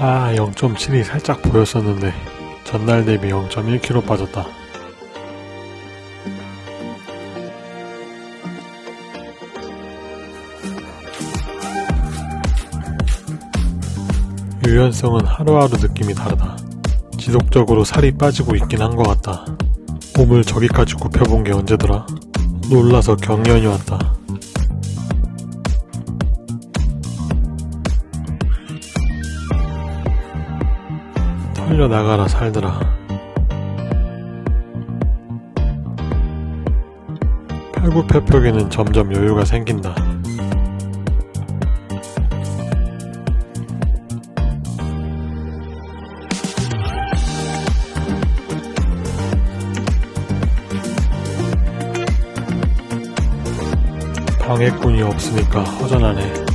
아 0.7이 살짝 보였었는데 전날 대비 0.1kg 빠졌다. 유연성은 하루하루 느낌이 다르다. 지속적으로 살이 빠지고 있긴 한 것 같다. 몸을 저기까지 굽혀본 게 언제더라? 놀라서 경련이 왔다. 털려 나가라 살더라. 팔굽혀펴기는 점점 여유가 생긴다. 방해꾼이 없으니까 허전하네.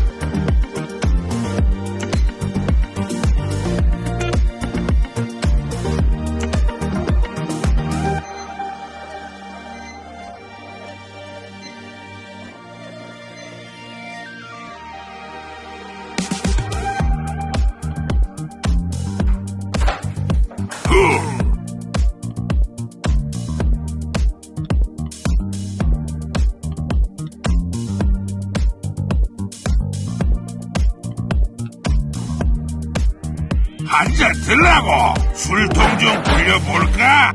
한잔 들라고 술통 좀 굴려볼까?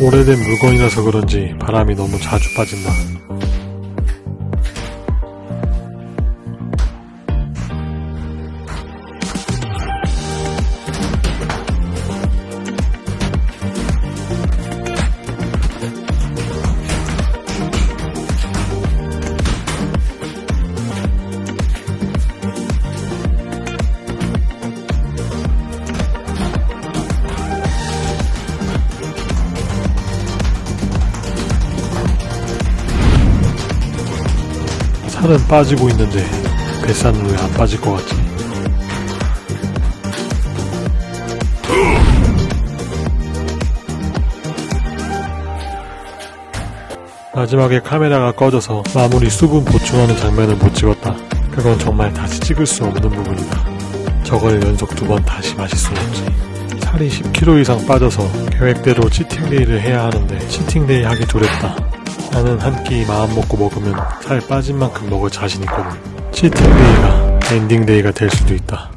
오래된 물건이라서 그런지 바람이 너무 자주 빠진다. 살은 빠지고 있는데 뱃살은 왜 안 빠질 것 같지? 마지막에 카메라가 꺼져서 마무리 수분 보충하는 장면을 못 찍었다. 그건 정말 다시 찍을 수 없는 부분이다. 저걸 연속 두 번 다시 마실 순 없지. 살이 10kg 이상 빠져서 계획대로 치팅데이를 해야 하는데 치팅데이 하기 두렵다. 나는 한 끼 마음 먹고 먹으면 살 빠진 만큼 먹을 자신 있거든. 치팅데이가 엔딩데이가 될 수도 있다.